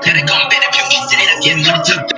Peygamberi bir kişiyle bir